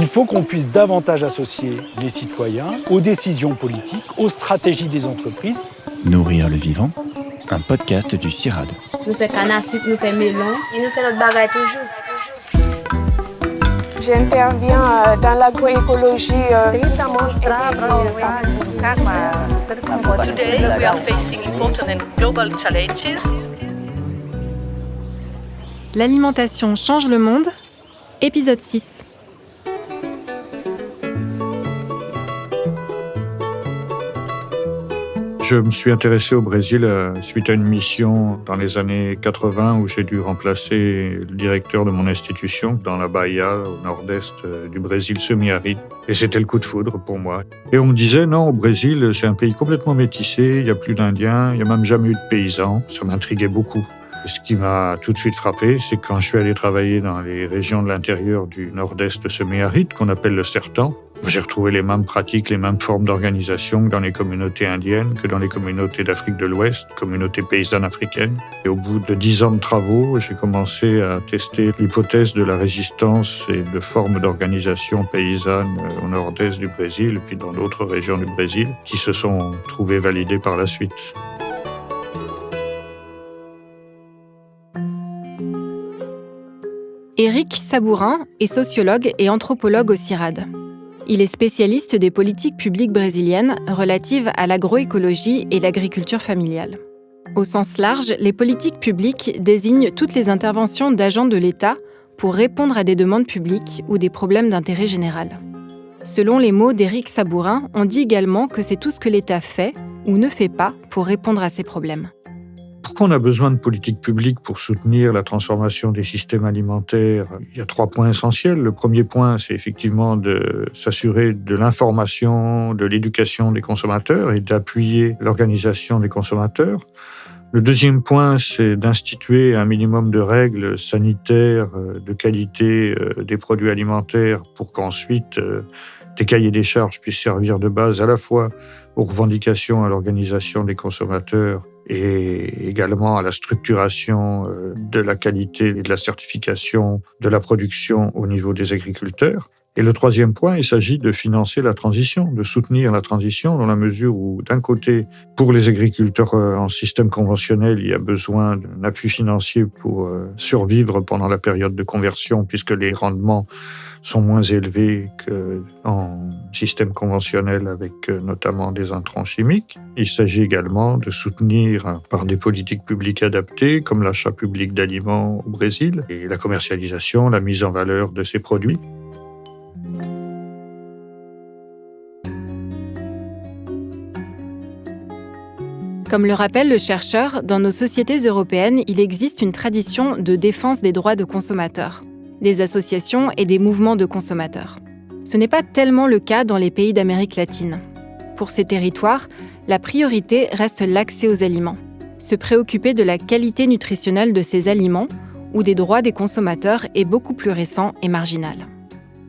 Il faut qu'on puisse davantage associer les citoyens aux décisions politiques, aux stratégies des entreprises. Nourrir le vivant, un podcast du CIRAD. Nous faisons canne à sucre, nous faisons melon et nous faisons notre bagaille toujours. J'interviens euh, dans l'agroécologie. Today, we are facing important and global challenges. L'alimentation change le monde, épisode 6. Je me suis intéressé au Brésil euh, suite à une mission dans les années 80 où j'ai dû remplacer le directeur de mon institution dans la Bahia, au nord-est euh, du Brésil semi-aride. Et c'était le coup de foudre pour moi. Et on me disait, non, au Brésil, c'est un pays complètement métissé, il n'y a plus d'Indiens, il n'y a même jamais eu de paysans. Ça m'intriguait beaucoup. Ce qui m'a tout de suite frappé, c'est quand je suis allé travailler dans les régions de l'intérieur du nord-est semi-aride, qu'on appelle le Sertan, j'ai retrouvé les mêmes pratiques, les mêmes formes d'organisation dans les communautés indiennes, que dans les communautés d'Afrique de l'Ouest, communautés paysannes africaines. Et au bout de dix ans de travaux, j'ai commencé à tester l'hypothèse de la résistance et de formes d'organisation paysanne euh, au nord-est du Brésil et puis dans d'autres régions du Brésil qui se sont trouvées validées par la suite. Éric Sabourin est sociologue et anthropologue au CIRAD. Il est spécialiste des politiques publiques brésiliennes relatives à l'agroécologie et l'agriculture familiale. Au sens large, les politiques publiques désignent toutes les interventions d'agents de l'État pour répondre à des demandes publiques ou des problèmes d'intérêt général. Selon les mots d'Éric Sabourin, on dit également que c'est tout ce que l'État fait ou ne fait pas pour répondre à ces problèmes. Pourquoi on a besoin de politiques publiques pour soutenir la transformation des systèmes alimentaires? Il y a trois points essentiels. Le premier point, c'est effectivement de s'assurer de l'information, de l'éducation des consommateurs et d'appuyer l'organisation des consommateurs. Le deuxième point, c'est d'instituer un minimum de règles sanitaires, euh, de qualité euh, des produits alimentaires pour qu'ensuite euh, des cahiers des charges puissent servir de base à la fois aux revendications, à l'organisation des consommateurs et également à la structuration euh, de la qualité et de la certification de la production au niveau des agriculteurs. Et le troisième point, il s'agit de financer la transition, de soutenir la transition dans la mesure où, d'un côté, pour les agriculteurs euh, en système conventionnel, il y a besoin d'un appui financier pour euh, survivre pendant la période de conversion, puisque les rendements sont moins élevés qu'en système conventionnel avec euh, notamment des intrants chimiques. Il s'agit également de soutenir par des politiques publiques adaptées, comme l'achat public d'aliments au Brésil et la commercialisation, la mise en valeur de ces produits. Comme le rappelle le chercheur, dans nos sociétés européennes, il existe une tradition de défense des droits de consommateurs, des associations et des mouvements de consommateurs. Ce n'est pas tellement le cas dans les pays d'Amérique latine. Pour ces territoires, la priorité reste l'accès aux aliments. Se préoccuper de la qualité nutritionnelle de ces aliments ou des droits des consommateurs est beaucoup plus récent et marginal.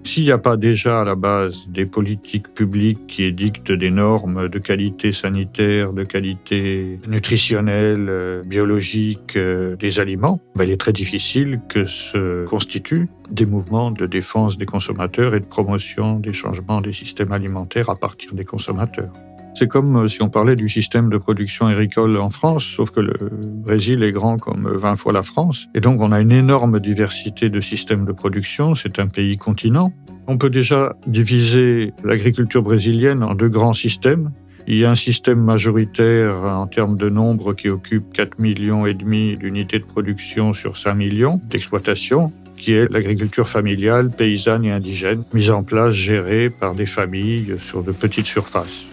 S'il n'y a pas déjà à la base des politiques publiques qui édictent des normes de qualité sanitaire, de qualité nutritionnelle, euh, biologique euh, des aliments, ben, il est très difficile que se constituent des mouvements de défense des consommateurs et de promotion des changements des systèmes alimentaires à partir des consommateurs. C'est comme euh, si on parlait du système de production agricole en France, sauf que le Brésil est grand comme 20 fois la France. Et donc on a une énorme diversité de systèmes de production, c'est un pays continent. On peut déjà diviser l'agriculture brésilienne en deux grands systèmes. Il y a un système majoritaire en termes de nombre qui occupe 4 millions et demi d'unités de production sur 5 millions d'exploitations qui est l'agriculture familiale, paysanne et indigène, mise en place, gérée par des familles sur de petites surfaces.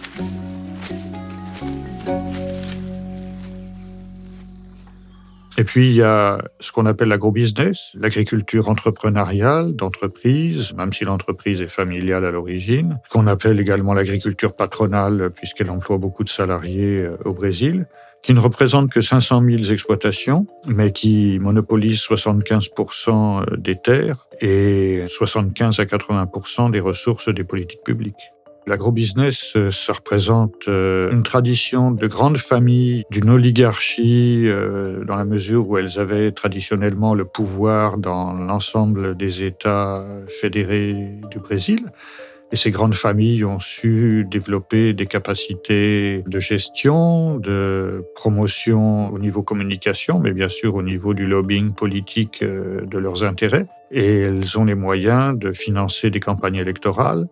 Et puis, il y a ce qu'on appelle l'agrobusiness, l'agriculture entrepreneuriale d'entreprise, même si l'entreprise est familiale à l'origine, qu'on appelle également l'agriculture patronale, puisqu'elle emploie beaucoup de salariés euh, au Brésil, qui ne représente que 500 000 exploitations, mais qui monopolise 75 des terres et 75 à 80 des ressources des politiques publiques. L'agrobusiness, euh, ça représente euh, une tradition de grandes familles, d'une oligarchie, euh, dans la mesure où elles avaient traditionnellement le pouvoir dans l'ensemble des États fédérés du Brésil. Et ces grandes familles ont su développer des capacités de gestion, de promotion au niveau communication, mais bien sûr au niveau du lobbying politique de leurs intérêts. Et elles ont les moyens de financer des campagnes électorales,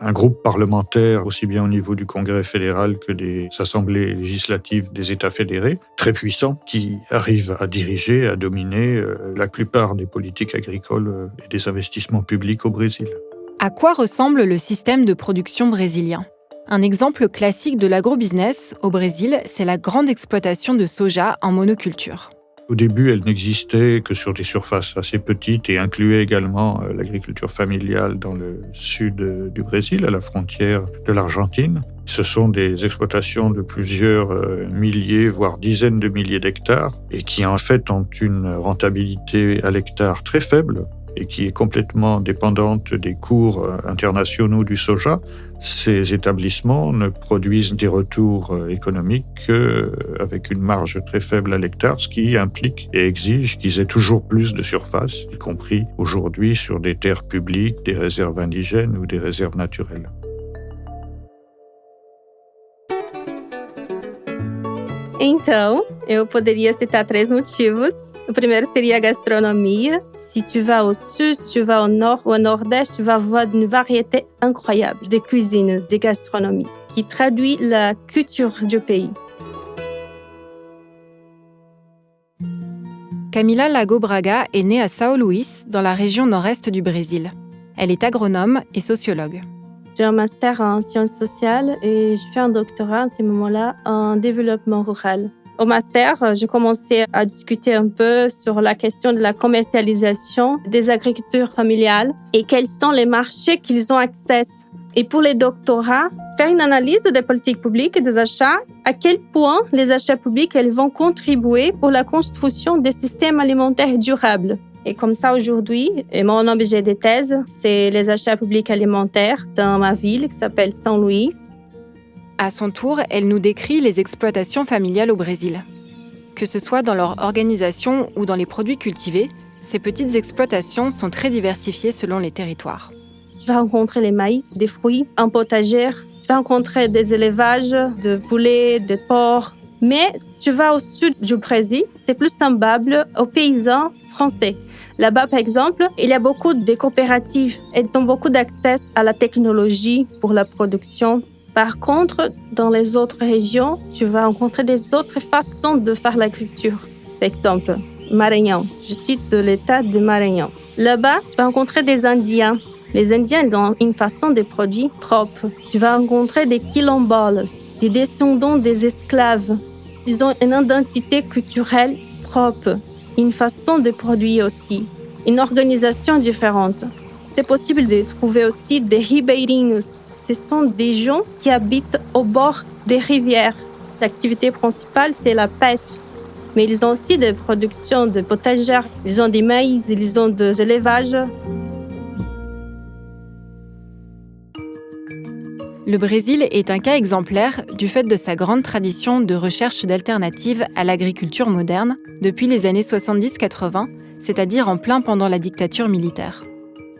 un groupe parlementaire, aussi bien au niveau du Congrès fédéral que des assemblées législatives des États fédérés, très puissant, qui arrive à diriger, à dominer euh, la plupart des politiques agricoles euh, et des investissements publics au Brésil. À quoi ressemble le système de production brésilien? Un exemple classique de l'agrobusiness au Brésil, c'est la grande exploitation de soja en monoculture. Au début, elle n'existait que sur des surfaces assez petites et incluait également euh, l'agriculture familiale dans le sud euh, du Brésil, à la frontière de l'Argentine. Ce sont des exploitations de plusieurs euh, milliers, voire dizaines de milliers d'hectares, et qui en fait ont une rentabilité à l'hectare très faible, et qui est complètement dépendante des cours euh, internationaux du soja, ces établissements ne produisent des retours euh, économiques qu'avec une marge très faible à l'hectare, ce qui implique et exige qu'ils aient toujours plus de surface, y compris aujourd'hui sur des terres publiques, des réserves indigènes ou des réserves naturelles. Então, eu poderia citar três motivos Le premier serait la gastronomie. Si tu vas au sud, si tu vas au nord ou au nord-est, tu vas voir une variété incroyable de cuisine, de gastronomie, qui traduit la culture du pays. Camila Lago Braga est née à São Luís, dans la région nord-est du Brésil. Elle est agronome et sociologue. J'ai un master en sciences sociales et je fais un doctorat à ce moment-là en développement rural. Au master, euh, j'ai commencé à discuter un peu sur la question de la commercialisation des agricultures familiales et quels sont les marchés qu'ils ont accès. Et pour les doctorats, faire une analyse des politiques publiques et des achats, à quel point les achats publics elles vont contribuer pour la construction des systèmes alimentaires durables. Et comme ça, aujourd'hui, mon objet de thèse, c'est les achats publics alimentaires dans ma ville qui s'appelle Saint Louis. À son tour, elle nous décrit les exploitations familiales au Brésil. Que ce soit dans leur organisation ou dans les produits cultivés, ces petites exploitations sont très diversifiées selon les territoires. Tu vas rencontrer les maïs, des fruits, un potager, tu vas rencontrer des élevages de poulets, de porcs. Mais si tu vas au sud du Brésil, c'est plus semblable aux paysans français. Là-bas, par exemple, il y a beaucoup de coopératives. Elles ont beaucoup d'accès à la technologie pour la production par contre, dans les autres régions, tu vas rencontrer des autres façons de faire l'agriculture. Par exemple, Maranhão. Je suis de l'état de Maranhão. Là-bas, tu vas rencontrer des Indiens. Les Indiens ont une façon de produire propre. Tu vas rencontrer des quilombolas, des descendants des esclaves. Ils ont une identité culturelle propre, une façon de produire aussi, une organisation différente. C'est possible de trouver aussi des ribeirinhos, ce sont des gens qui habitent au bord des rivières. L'activité principale, c'est la pêche. Mais ils ont aussi des productions de potagères, ils ont des maïs, ils ont des élevages. Le Brésil est un cas exemplaire du fait de sa grande tradition de recherche d'alternatives à l'agriculture moderne depuis les années 70-80, c'est-à-dire en plein pendant la dictature militaire.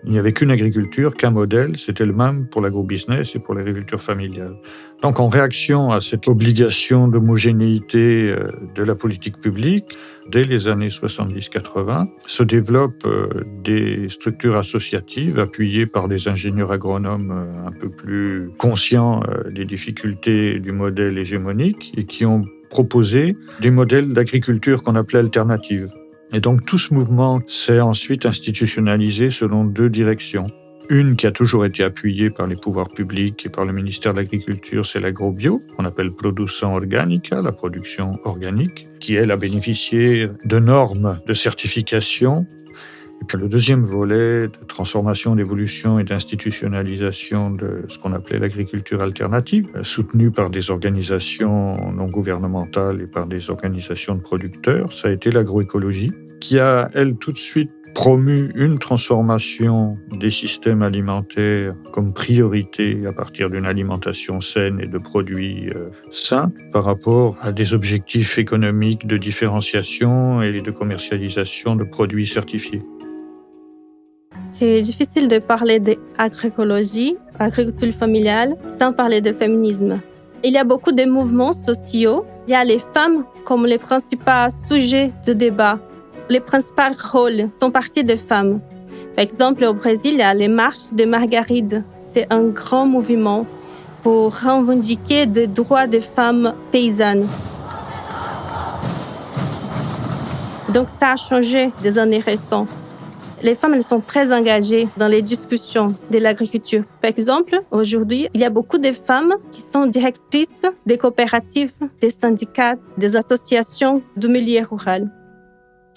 Il n'y avait qu'une agriculture, qu'un modèle, c'était le même pour l'agrobusiness et pour l'agriculture familiale. Donc en réaction à cette obligation d'homogénéité euh, de la politique publique, dès les années 70-80, se développent euh, des structures associatives appuyées par des ingénieurs agronomes euh, un peu plus conscients des difficultés du modèle hégémonique et qui ont proposé des modèles d'agriculture qu'on appelait alternatives. Et donc tout ce mouvement s'est ensuite institutionnalisé selon deux directions. Une qui a toujours été appuyée par les pouvoirs publics et par le ministère de l'Agriculture, c'est l'agrobio, qu'on appelle production organica, la production organique, qui elle a bénéficié de normes de certification. Le deuxième volet de transformation, d'évolution et d'institutionnalisation de ce qu'on appelait l'agriculture alternative, soutenue par des organisations non gouvernementales et par des organisations de producteurs, ça a été l'agroécologie qui a, elle, tout de suite promu une transformation des systèmes alimentaires comme priorité à partir d'une alimentation saine et de produits euh, sains par rapport à des objectifs économiques de différenciation et de commercialisation de produits certifiés. C'est difficile de parler d'agroécologie, agriculture familiale, sans parler de féminisme. Il y a beaucoup de mouvements sociaux. Il y a les femmes comme les principaux sujets de débat. Les principaux rôles sont partis des femmes. Par exemple, au Brésil, il y a les marches de Margaride. C'est un grand mouvement pour revendiquer des droits des femmes paysannes. Donc ça a changé des années récentes les femmes elles sont très engagées dans les discussions de l'agriculture. Par exemple, aujourd'hui, il y a beaucoup de femmes qui sont directrices des coopératives, des syndicats, des associations du milieu rural.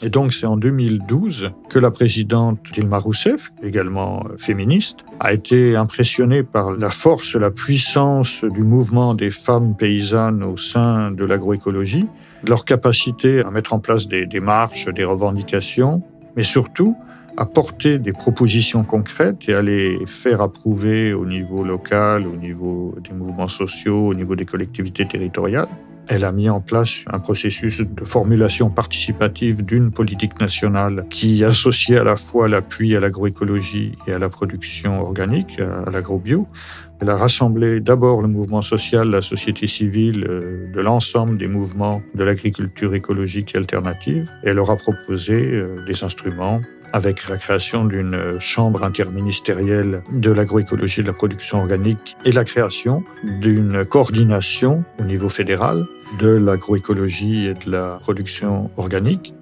Et donc c'est en 2012 que la présidente Dilma Rousseff, également féministe, a été impressionnée par la force, la puissance du mouvement des femmes paysannes au sein de l'agroécologie, leur capacité à mettre en place des démarches, des revendications, mais surtout apporter des propositions concrètes et à les faire approuver au niveau local, au niveau des mouvements sociaux, au niveau des collectivités territoriales. Elle a mis en place un processus de formulation participative d'une politique nationale qui associait à la fois l'appui à l'agroécologie et à la production organique, à l'agrobio. Elle a rassemblé d'abord le mouvement social, la société civile, euh, de l'ensemble des mouvements de l'agriculture écologique et alternative. Et elle leur a proposé euh, des instruments avec la création d'une chambre interministérielle de l'agroécologie et de la production organique et la création d'une coordination au niveau fédéral de l'agroécologie et de la production organique.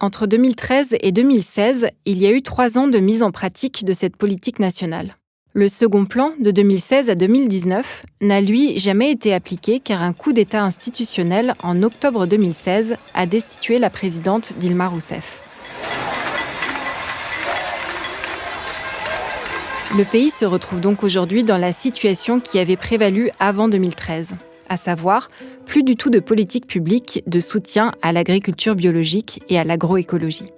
Entre 2013 et 2016, il y a eu trois ans de mise en pratique de cette politique nationale. Le second plan, de 2016 à 2019, n'a lui jamais été appliqué car un coup d'État institutionnel en octobre 2016 a destitué la présidente Dilma Rousseff. Le pays se retrouve donc aujourd'hui dans la situation qui avait prévalu avant 2013, à savoir plus du tout de politique publique de soutien à l'agriculture biologique et à l'agroécologie.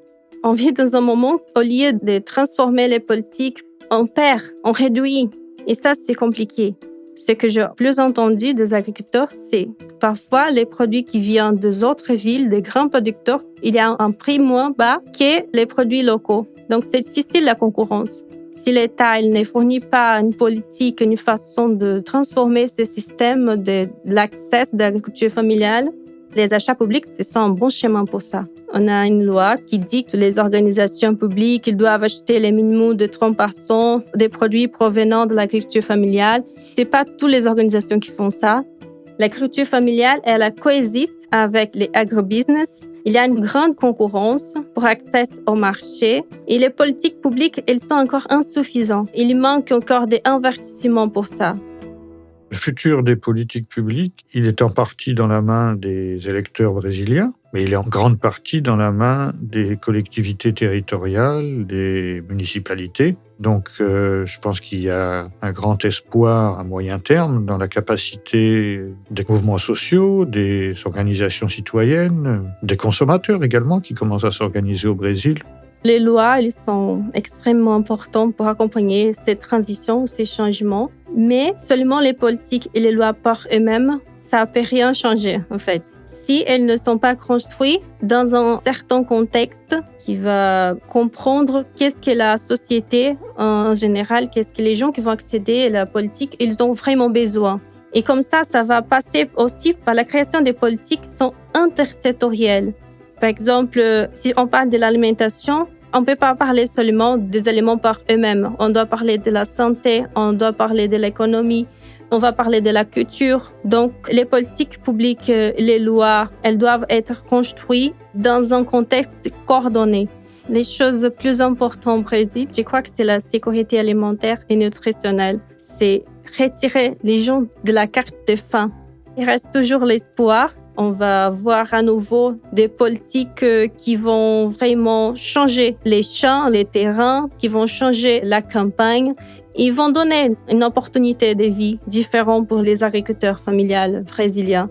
On vit dans un moment, au lieu de transformer les politiques on perd, on réduit. Et ça, c'est compliqué. Ce que j'ai plus entendu des agriculteurs, c'est parfois les produits qui viennent des autres villes, des grands producteurs, il y a un prix moins bas que les produits locaux. Donc, c'est difficile la concurrence. Si l'État ne fournit pas une politique, une façon de transformer ce système de l'accès de l'agriculture familiale, les achats publics, c'est un bon chemin pour ça. On a une loi qui dit que les organisations publiques doivent acheter les minimums de 30% des produits provenant de l'agriculture familiale. C'est pas toutes les organisations qui font ça. L'agriculture familiale, elle coexiste avec les agrobusiness. Il y a une grande concurrence pour accès au marché et les politiques publiques, elles sont encore insuffisantes. Il manque encore des investissements pour ça. Le futur des politiques publiques, il est en partie dans la main des électeurs brésiliens, mais il est en grande partie dans la main des collectivités territoriales, des municipalités. Donc euh, je pense qu'il y a un grand espoir à moyen terme dans la capacité des mouvements sociaux, des organisations citoyennes, des consommateurs également qui commencent à s'organiser au Brésil les lois, elles sont extrêmement importantes pour accompagner ces transitions, ces changements. Mais seulement les politiques et les lois par eux-mêmes, ça ne peut rien changer, en fait. Si elles ne sont pas construites dans un certain contexte qui va comprendre qu'est-ce que la société en général, qu'est-ce que les gens qui vont accéder à la politique, ils ont vraiment besoin. Et comme ça, ça va passer aussi par la création des politiques qui sont intersectorielles. Par exemple, si on parle de l'alimentation, on ne peut pas parler seulement des aliments par eux-mêmes. On doit parler de la santé, on doit parler de l'économie, on va parler de la culture. Donc, les politiques publiques, les lois, elles doivent être construites dans un contexte coordonné. Les choses plus importantes au Brésil, je crois que c'est la sécurité alimentaire et nutritionnelle. C'est retirer les gens de la carte de faim. Il reste toujours l'espoir on va voir à nouveau des politiques euh, qui vont vraiment changer les champs, les terrains, qui vont changer la campagne. Ils vont donner une opportunité de vie différente pour les agriculteurs familiales brésiliens.